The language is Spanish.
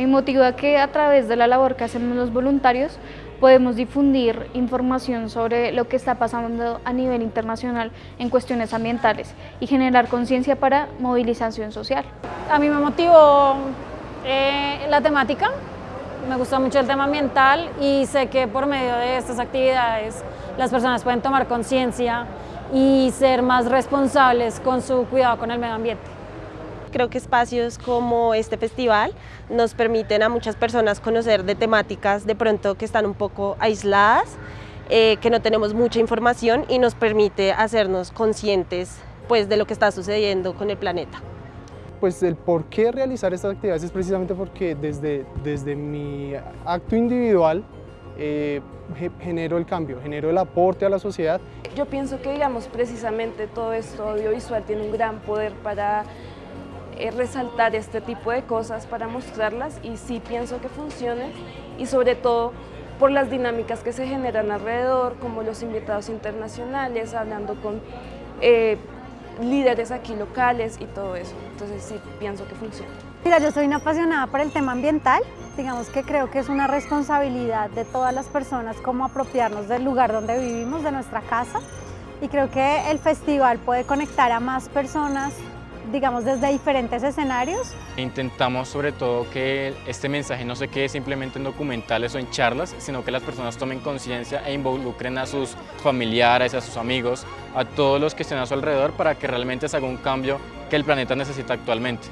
Me motiva que a través de la labor que hacemos los voluntarios podemos difundir información sobre lo que está pasando a nivel internacional en cuestiones ambientales y generar conciencia para movilización social. A mí me motivó eh, la temática, me gustó mucho el tema ambiental y sé que por medio de estas actividades las personas pueden tomar conciencia y ser más responsables con su cuidado con el medio ambiente. Creo que espacios como este festival nos permiten a muchas personas conocer de temáticas de pronto que están un poco aisladas, eh, que no tenemos mucha información y nos permite hacernos conscientes pues, de lo que está sucediendo con el planeta. Pues el por qué realizar estas actividades es precisamente porque desde, desde mi acto individual eh, genero el cambio, genero el aporte a la sociedad. Yo pienso que digamos precisamente todo esto audiovisual tiene un gran poder para eh, resaltar este tipo de cosas, para mostrarlas y sí pienso que funcione y sobre todo por las dinámicas que se generan alrededor, como los invitados internacionales, hablando con eh, líderes aquí locales y todo eso. Entonces sí, pienso que funciona. Mira, yo soy una apasionada por el tema ambiental. Digamos que creo que es una responsabilidad de todas las personas como apropiarnos del lugar donde vivimos, de nuestra casa. Y creo que el festival puede conectar a más personas digamos, desde diferentes escenarios. Intentamos sobre todo que este mensaje no se quede simplemente en documentales o en charlas, sino que las personas tomen conciencia e involucren a sus familiares, a sus amigos, a todos los que estén a su alrededor para que realmente se haga un cambio que el planeta necesita actualmente.